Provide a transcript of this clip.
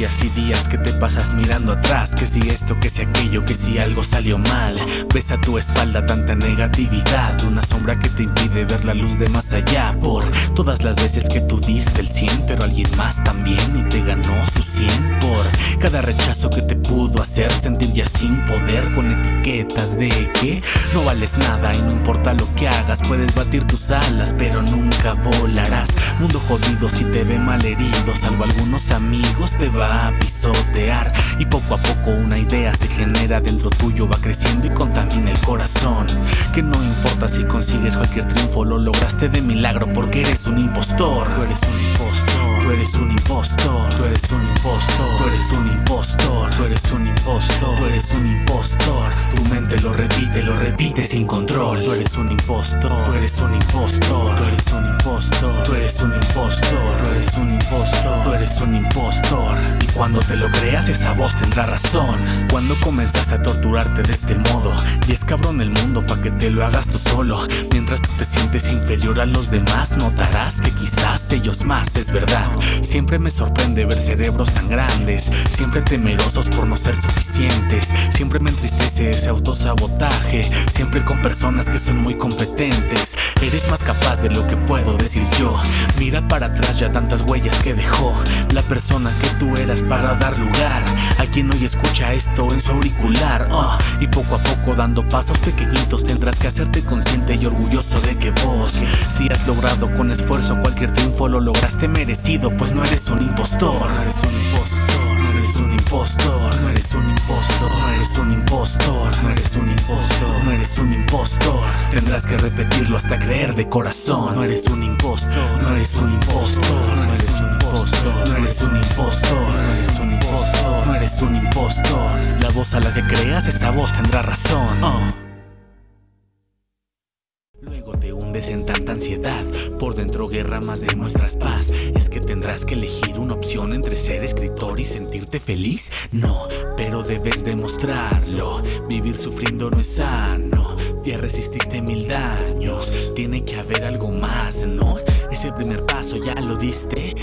días y días que te pasas mirando atrás Que si esto, que si aquello, que si algo salió mal. Ves a tu espalda tanta negatividad Una sombra que te impide ver la luz de más allá Por todas las veces que tú diste el 100 Pero alguien más también y te ganó su 100 Por cada rechazo que te pudo hacer sentir ya sin poder Con etiquetas de que no vales nada y no importa lo que hagas Puedes batir tus alas pero nunca volarás. Mundo jodido si te ve mal herido Salvo algunos amigos te va a pisotear Y poco a poco una idea se genera dentro tuyo Va creciendo y contamina el corazón Que no importa si consigues cualquier triunfo Lo lograste de milagro porque eres un impostor Tú eres un impostor Tú eres un impostor Tú eres un impostor Tú eres un impostor Tú eres un impostor Tú eres un impostor Tu mente lo repite, lo repite sin control Tú eres un impostor Tú eres un impostor Tú eres un impostor Tú eres un impostor Tú eres un impostor eres un impostor cuando te lo creas esa voz tendrá razón. Cuando comenzas a torturarte de este modo Y es cabrón el mundo pa' que te lo hagas tú solo. Mientras tú te sientes inferior a los demás Notarás que quizás ellos más, es verdad. Siempre me sorprende ver cerebros tan grandes Siempre temerosos por no ser suficientes. Siempre me entristece ese autosabotaje Siempre con personas que son muy competentes. Eres más capaz de lo que puedo decir yo. Mira para atrás ya tantas huellas que dejó La persona que tú eras para dar lugar A quien hoy escucha esto en su auricular. Oh, Y poco a poco dando pasos pequeñitos Tendrás que hacerte consciente y orgulloso de que vos Si has logrado con esfuerzo cualquier triunfo Lo lograste merecido pues no eres un impostor. No eres un impostor No eres un impostor No eres un impostor No eres un impostor No eres un impostor No eres un impostor. Tendrás que repetirlo hasta creer de corazón. No eres un impostor No eres un impostor La voz a la que creas esa voz tendrá razón. Oh. Luego te hundes en tanta ansiedad. Por dentro guerra más demuestras paz. Es que tendrás que elegir una opción Entre ser escritor y sentirte feliz. No, pero debes demostrarlo. Vivir sufriendo no es sano. Ya resististe mil daños. Tiene que haber algo más, ¿no? Ese primer paso ya lo diste